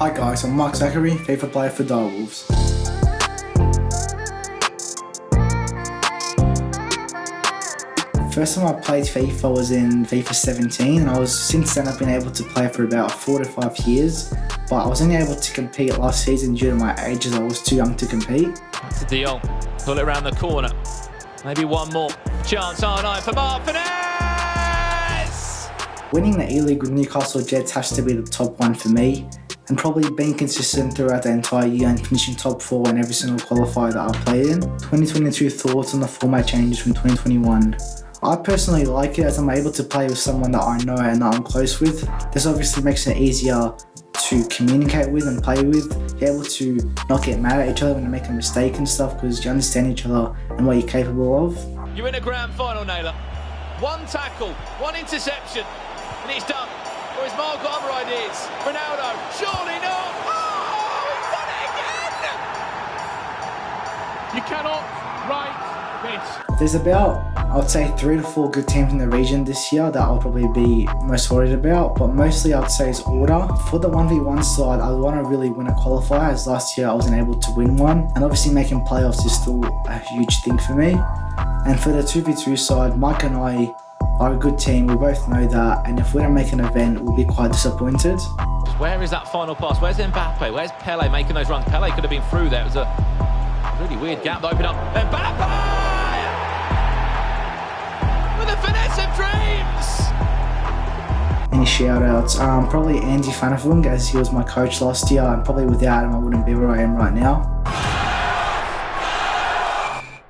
Hi guys, I'm Mark Zachary, FIFA player for Direwolves. First time I played FIFA was in FIFA 17 and I was since then I've been able to play for about four to five years but I was only able to compete last season due to my age as I was too young to compete. To De Jong, pull it around the corner. Maybe one more chance R9 for Mark Winning the E-League with Newcastle Jets has to be the top one for me and probably being consistent throughout the entire year and finishing top 4 in every single qualifier that I've played in. 2022 thoughts on the format changes from 2021. I personally like it as I'm able to play with someone that I know and that I'm close with. This obviously makes it easier to communicate with and play with. You're able to not get mad at each other when you make a mistake and stuff because you understand each other and what you're capable of. You're in a grand final, Naylor. One tackle, one interception, and he's done. Or is Mark got other ideas? Ronaldo, surely You cannot write this. There's about, I would say, three to four good teams in the region this year that I'll probably be most worried about, but mostly I'd say is order. For the 1v1 side, I want to really win a qualifier, as last year I wasn't able to win one, and obviously making playoffs is still a huge thing for me. And for the 2v2 side, Mike and I are a good team, we both know that, and if we don't make an event, we'll be quite disappointed. Where is that final pass? Where's Mbappe? Where's Pele making those runs? Pele could have been through there. It was a really weird gap opened up. Mbappe! With the finesse of dreams! Any shout outs? Um, probably Andy Fanafung, as he was my coach last year, and probably without him I wouldn't be where I am right now.